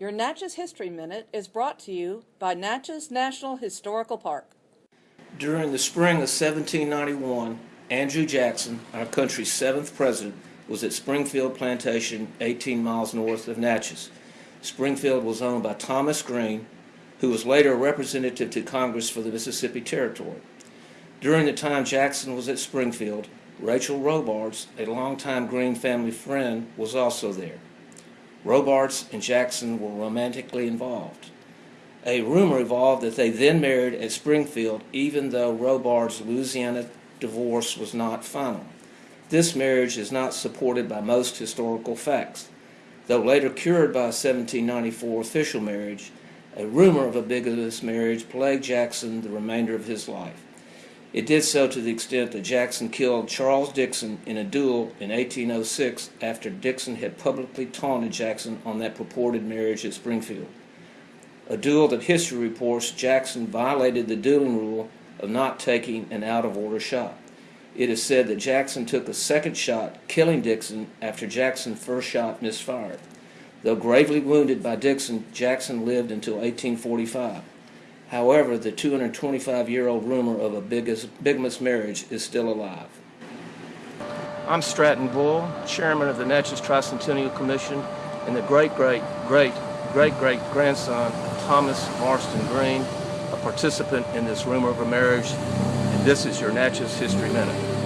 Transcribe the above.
Your Natchez History Minute is brought to you by Natchez National Historical Park. During the spring of 1791, Andrew Jackson, our country's seventh president, was at Springfield Plantation, 18 miles north of Natchez. Springfield was owned by Thomas Green, who was later a representative to Congress for the Mississippi Territory. During the time Jackson was at Springfield, Rachel Robards, a longtime Green family friend, was also there. Robards and Jackson were romantically involved. A rumor evolved that they then married at Springfield, even though Robards' Louisiana divorce was not final. This marriage is not supported by most historical facts. Though later cured by a 1794 official marriage, a rumor of a bigamous marriage plagued Jackson the remainder of his life. It did so to the extent that Jackson killed Charles Dixon in a duel in 1806 after Dixon had publicly taunted Jackson on that purported marriage at Springfield. A duel that history reports Jackson violated the dueling rule of not taking an out of order shot. It is said that Jackson took a second shot, killing Dixon after Jackson's first shot misfired. Though gravely wounded by Dixon, Jackson lived until 1845. However, the 225-year-old rumor of a bigamous marriage is still alive. I'm Stratton Bull, chairman of the Natchez Tricentennial Commission and the great, great, great, great, great grandson of Thomas Marston Green, a participant in this rumor of a marriage. And this is your Natchez History Minute.